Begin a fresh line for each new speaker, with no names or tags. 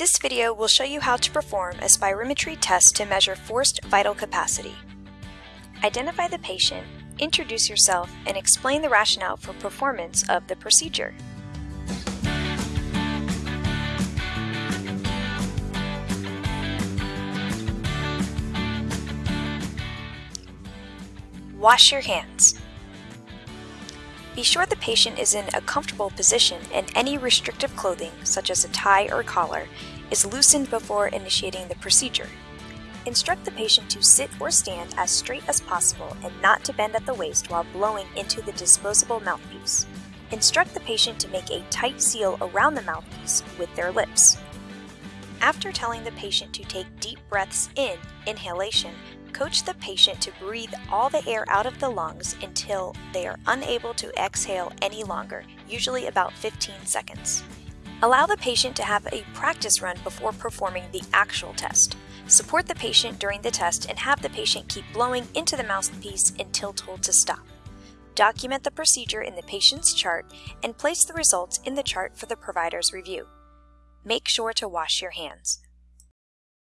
This video will show you how to perform a spirometry test to measure forced vital capacity. Identify the patient, introduce yourself, and explain the rationale for performance of the procedure. Wash your hands. Be sure the patient is in a comfortable position and any restrictive clothing, such as a tie or collar, is loosened before initiating the procedure. Instruct the patient to sit or stand as straight as possible and not to bend at the waist while blowing into the disposable mouthpiece. Instruct the patient to make a tight seal around the mouthpiece with their lips. After telling the patient to take deep breaths in, inhalation, Coach the patient to breathe all the air out of the lungs until they are unable to exhale any longer, usually about 15 seconds. Allow the patient to have a practice run before performing the actual test. Support the patient during the test and have the patient keep blowing into the mouthpiece until told to stop. Document the procedure in the patient's chart and place the results in the chart for the provider's review. Make sure to wash your hands.